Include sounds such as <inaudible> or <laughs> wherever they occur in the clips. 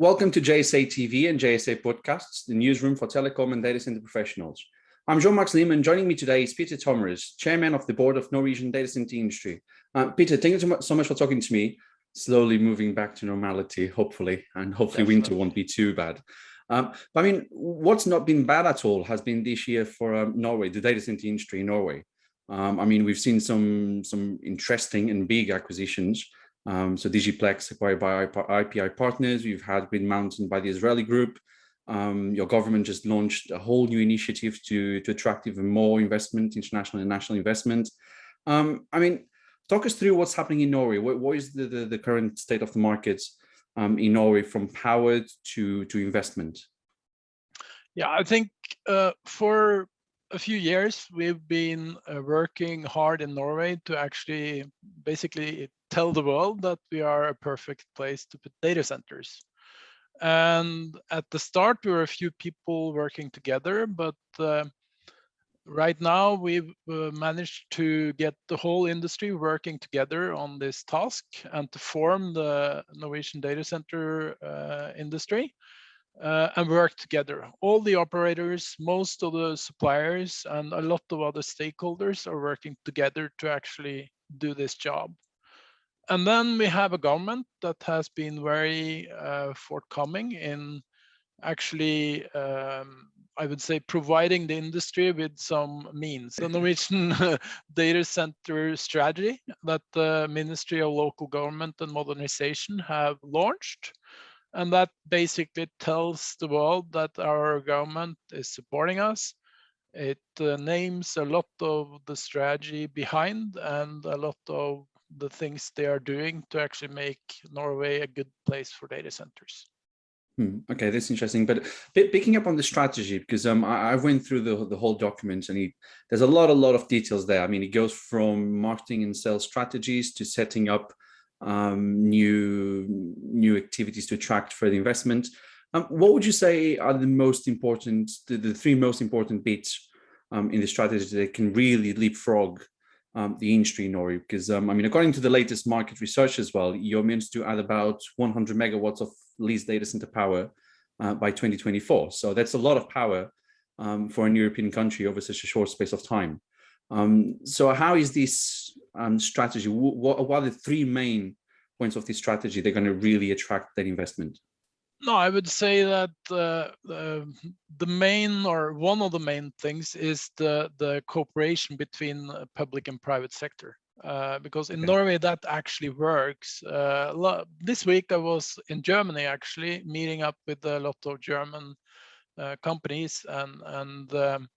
Welcome to JSA TV and JSA Podcasts, the newsroom for telecom and data center professionals. I'm João Marques Lima. Joining me today is Peter Tomres, Chairman of the Board of Norwegian Data Center Industry. Uh, Peter, thank you so much for talking to me. Slowly moving back to normality, hopefully, and hopefully Definitely. winter won't be too bad. Um, but I mean, what's not been bad at all has been this year for um, Norway, the data center industry in Norway. Um, I mean, we've seen some some interesting and big acquisitions. Um, so Digiplex acquired by IPI Partners, we've had Green Mountain by the Azrieli group. Um, your government just launched a whole new initiative to, to attract even more investment, international and national investment. Um, I mean, talk us through what's happening in Norway. what, what is the, the, the, current state of the markets um, in Norway from power to, to investment? Yeah, I think uh, for a few years, we've been uh, working hard in Norway to actually basically tell the world that we are a perfect place to put data centers. And at the start, we were a few people working together, but uh, right now we've uh, managed to get the whole industry working together on this task and to form the Norwegian data center uh, industry uh, and work together. All the operators, most of the suppliers and a lot of other stakeholders are working together to actually do this job. And then we have a government that has been very uh, forthcoming in actually, um, I would say, providing the industry with some means. The Norwegian <laughs> data center strategy that the Ministry of Local Government and Modernization have launched. And that basically tells the world that our government is supporting us. It uh, names a lot of the strategy behind and a lot of the things they are doing to actually make Norway a good place for data centers. Hmm, okay, that's interesting. But picking up on the strategy, because um, I, I, went through the, the whole document and he, there's a lot, a lot of details there. I mean, it goes from marketing and sales strategies to setting up um, new, new activities to attract further investment. Um, what would you say are the most important, the, the three most important bits um, in the strategy that can really leapfrog um, the industry in Norway? Because, um, I mean, according to the latest market research as well, you're meant to add about 100 megawatts of leased data center power uh, by 2024. So that's a lot of power um, for an European country over such a short space of time. Um, so how is this um, strategy? What, what, are the three main points of this strategy they're going to really attract that investment? No, I would say that uh, the main or one of the main things is the the cooperation between public and private sector. Uh, because in okay. Norway that actually works. Uh, this week I was in Germany actually meeting up with a lot of German uh, companies and and um,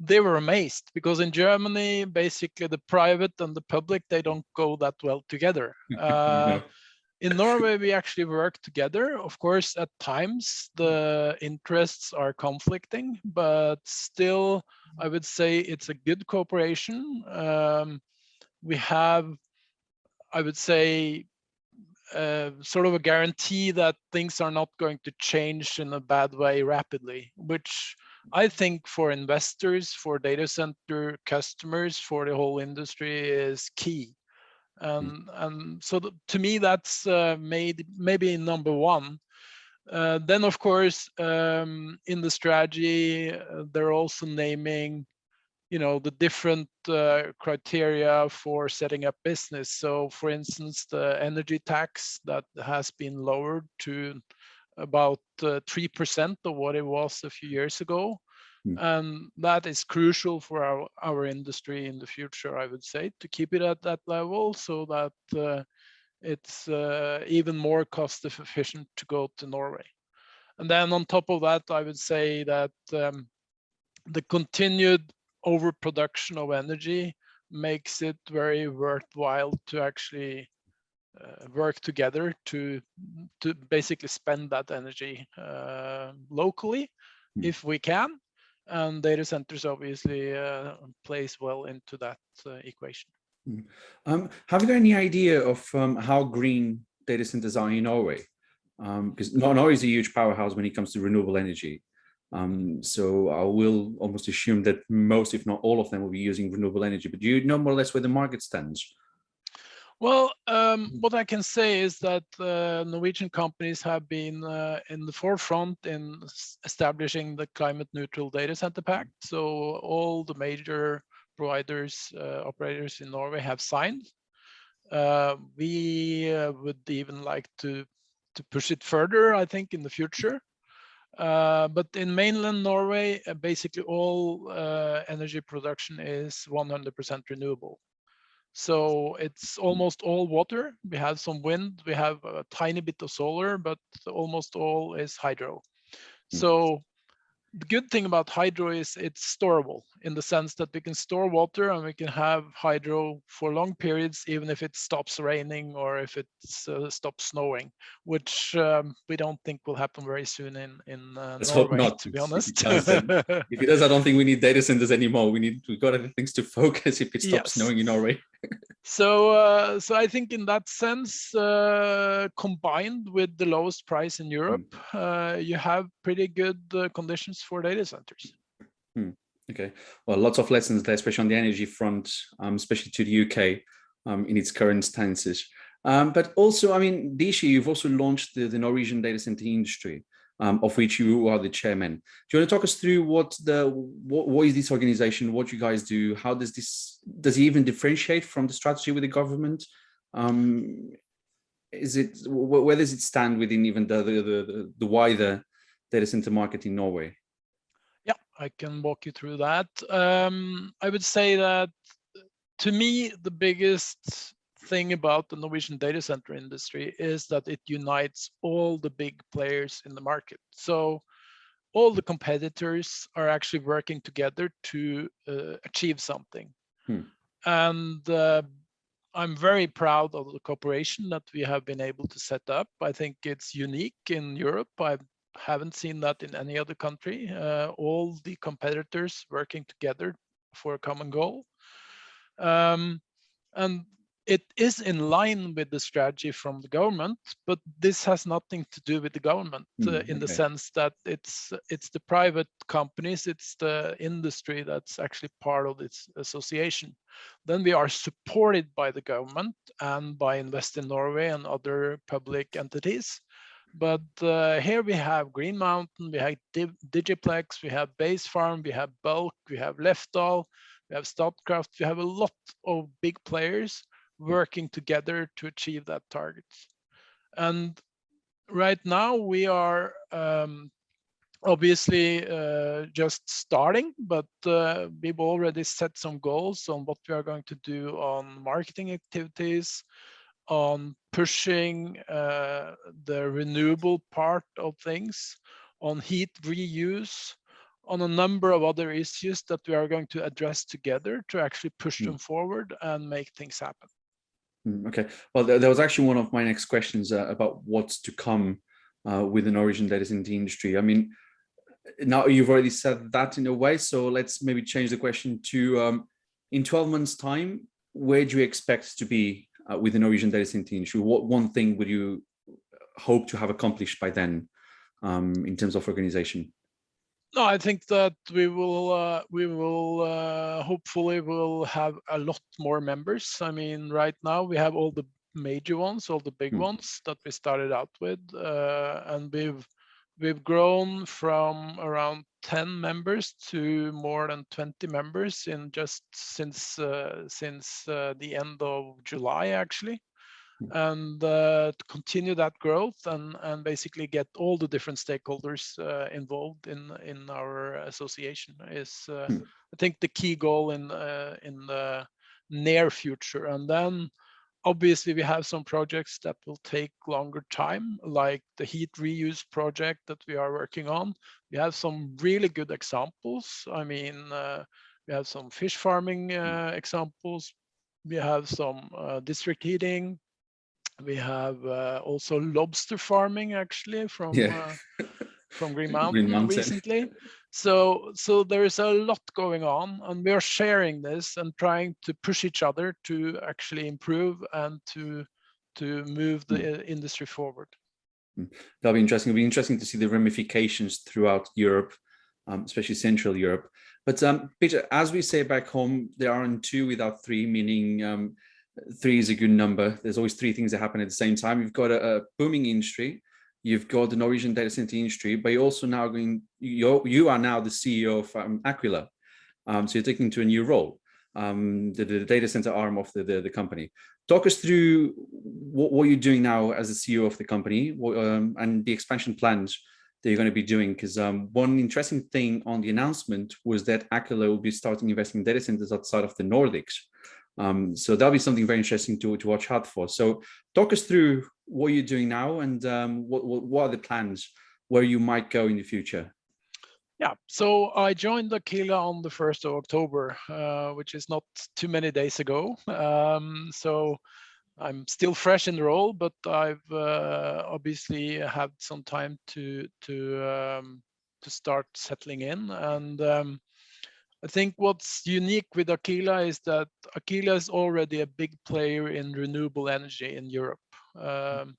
they were amazed because in Germany basically the private and the public they don't go that well together. <laughs> Uh, in Norway, we actually work together. Of course, at times the interests are conflicting, but still, I would say it's a good cooperation. Um, we have, I would say, uh, sort of a guarantee that things are not going to change in a bad way rapidly, which I think for investors, for data center customers, for the whole industry is key. Mm. and and so the, to me that's uh, made maybe number one uh, then of course um, in the strategy uh, they're also naming you know the different uh, criteria for setting up business so for instance the energy tax that has been lowered to about uh, three percent of what it was a few years ago Mm. And that is crucial for our, our industry in the future, I would say, to keep it at that level so that uh, it's uh, even more cost efficient to go to Norway. And then on top of that, I would say that um, the continued overproduction of energy makes it very worthwhile to actually uh, work together to to basically spend that energy uh, locally mm. if we can and data centers obviously uh, plays well into that uh, equation. Hmm. Um, have you got any idea of um, how green data centers are in Norway? Because um, Norway is a huge powerhouse when it comes to renewable energy. Um, so I will almost assume that most, if not all of them, will be using renewable energy. But do you know more or less where the market stands? Well, um, mm-hmm. what I can say is that uh, Norwegian companies have been uh, in the forefront in establishing the climate neutral data center pact. So all the major providers, uh, operators in Norway have signed. Uh, we uh, would even like to, to push it further, I think, in the future. Uh, but in mainland Norway, basically all energy production is 100% renewable. So it's mm. almost all water. We have some wind, we have a tiny bit of solar, but almost all is hydro. Mm. So the good thing about hydro is it's storable in the sense that we can store water and we can have hydro for long periods, even if it stops raining or if it uh, stops snowing, which um, we don't think will happen very soon in in uh, Let's Norway, hope not. to be honest. <laughs> if it does, I don't think we need data centers anymore. We need we've got other things to <laughs> focus if it stops yes. snowing in Norway so uh, so I think in that sense, uh, combined with the lowest price in Europe, mm. uh, you have pretty good uh, conditions for data centers. Hmm. Okay, well, lots of lessons there, especially on the energy front, um, especially to the UK um, in its current stances. Um, but also, I mean, this year you've also launched the, the Norwegian data center industry um, of which you are the chairman. Do you want to talk us through what the what, what is this organization, what you guys do, how does this does it even differentiate from the strategy with the government? Um, is it where does it stand within even the the, the, the wider data center market in Norway? Yeah, I can walk you through that. Um, I would say that to me, the biggest thing about the Norwegian data center industry is that it unites all the big players in the market. So all the competitors are actually working together to uh, achieve something. Hmm. And uh, I'm very proud of the cooperation that we have been able to set up. I think it's unique in Europe. I haven't seen that in any other country. Uh, all the competitors working together for a common goal. Um, and it is in line with the strategy from the government, but this has nothing to do with the government mm, uh, in okay. the sense that it's it's the private companies, it's the industry that's actually part of this association. Then we are supported by the government and by Invest in Norway and other public entities. But uh, here we have Green Mountain, we have Digiplex, we have Basefarm, we have Bulk, we have Lefdal, we have Statkraft, we have a lot of big players working together to achieve that target. And right now we are um, obviously uh, just starting, but uh, we've already set some goals on what we are going to do on marketing activities, on pushing uh, the renewable part of things, on heat reuse, on a number of other issues that we are going to address together to actually push mm. them forward and make things happen. Mm, okay, well, there, was actually one of my next questions uh, about what's to come uh, with the Norwegian data center industry. I mean, now you've already said that in a way, so let's maybe change the question to um, in 12 months time, where do you expect to be uh, with the Norwegian data center industry? What one thing would you hope to have accomplished by then um, in terms of organization? No, I think that we will uh, we will uh, hopefully will have a lot more members. I mean, right now we have all the major ones, all the big mm. ones that we started out with, uh, and we've we've grown from around 10 members to more than 20 members in just since uh, since uh, the end of July actually. And uh, to continue that growth and and basically get all the different stakeholders uh, involved in in our association is uh, hmm. I think the key goal in uh, in the near future. And then obviously we have some projects that will take longer time like the heat reuse project that we are working on. We have some really good examples. I mean uh, we have some fish farming hmm. uh, examples. We have some district heating we have uh, also lobster farming actually from yeah. uh, <laughs> from Green Mountain, Green Mountain, recently. So so there is a lot going on, and we are sharing this and trying to push each other to actually improve and to to move the mm. industry forward. Hmm. That'll be interesting. It'll be interesting to see the ramifications throughout Europe, um, especially Central Europe. But um, Peter, as we say back home, there aren't two without three, meaning um, three is a good number. There's always three things that happen at the same time. You've got a, a booming industry, you've got the Norwegian data center industry, but you're also now going, you you are now the CEO of um, Aquila. Um, so you're taking to a new role, um, the, the, data center arm of the, the, the, company. Talk us through what, what you're doing now as the CEO of the company what, um, and the expansion plans that you're going to be doing. Because um, one interesting thing on the announcement was that Aquila will be starting investing in data centers outside of the Nordics. Um, so that'll be something very interesting to, to watch out for. So talk us through what you're doing now and um, what, what, what, are the plans where you might go in the future? Yeah, so I joined Aquila on the 1st of October, uh, which is not too many days ago. Um, so I'm still fresh in the role, but I've uh, obviously had some time to to um, to start settling in. And um, I think what's unique with Aquila is that Aquila is already a big player in renewable energy in Europe. Um,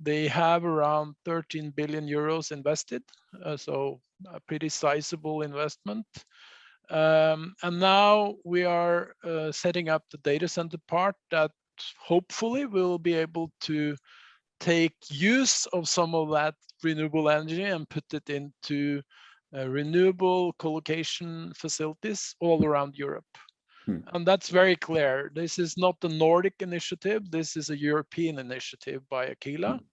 they have around 13 billion euros invested, uh, so a pretty sizable investment. Um, and now we are uh, setting up the data center part that hopefully will be able to take use of some of that renewable energy and put it into uh, renewable co-location facilities all around Europe. Hmm. And that's very clear. This is not the Nordic initiative. This is a European initiative by Aquila. Hmm.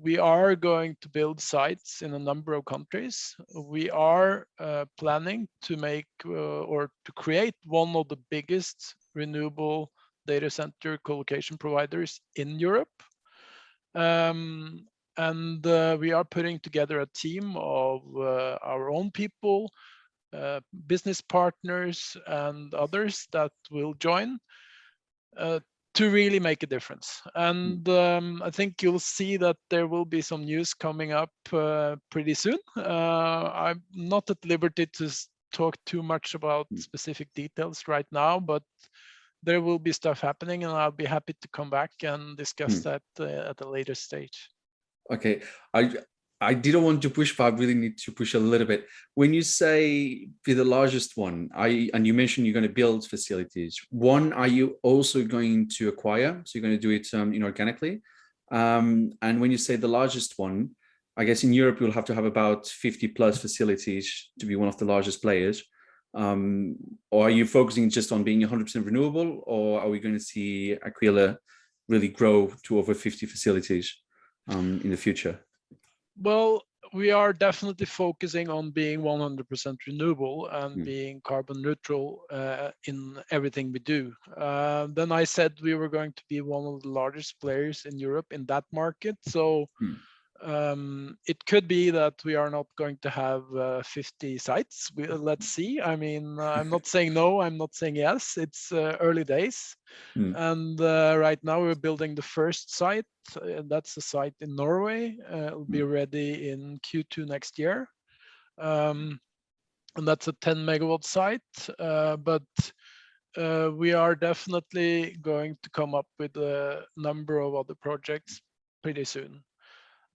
We are going to build sites in a number of countries. We are uh, planning to make uh, or to create one of the biggest renewable data center co-location providers in Europe. Um, and uh, we are putting together a team of uh, our own people, uh, business partners and others that will join uh, to really make a difference. And um, I think you'll see that there will be some news coming up uh, pretty soon. Uh, I'm not at liberty to talk too much about hmm. specific details right now, but there will be stuff happening and I'll be happy to come back and discuss hmm. that at a later stage. Okay, I I didn't want to push, but I really need to push a little bit. When you say be the largest one, I and you mentioned you're going to build facilities. One, are you also going to acquire? So you're going to do it um, inorganically. Um, and when you say the largest one, I guess in Europe you'll have to have about 50 plus facilities to be one of the largest players. Um, or are you focusing just on being 100% renewable, or are we going to see Aquila really grow to over 50 facilities? Um, in the future? Well, we are definitely focusing on being 100% renewable and mm. being carbon neutral uh, in everything we do. Uh, then I said we were going to be one of the largest players in Europe in that market. So mm um, it could be that we are not going to have uh, 50 sites. We, uh, let's <laughs> see. I mean, uh, I'm not saying no, I'm not saying yes. It's uh, early days. Mm. And uh, right now we're building the first site. That's a site in Norway. it'll be hmm. ready in Q2 next year. Um, and that's a 10 megawatt site. but we are definitely going to come up with a number of other projects pretty soon.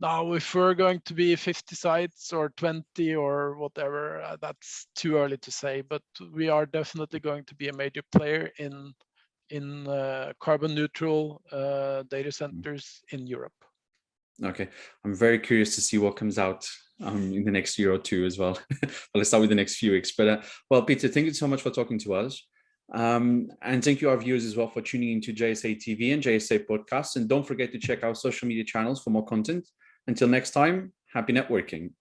Now, if we're going to be 50 sites or 20 or whatever, uh, that's too early to say, but we are definitely going to be a major player in in uh, carbon neutral uh, data mm. centers in Europe. Okay, I'm very curious to see what comes out um, in the next year or two as well. <laughs> but let's start with the next few weeks. But uh, well, Peter, thank you so much for talking to us. Um, and thank you our viewers as well for tuning into JSA TV and JSA podcasts. And don't forget to check our social media channels for more content. Until next time, happy networking.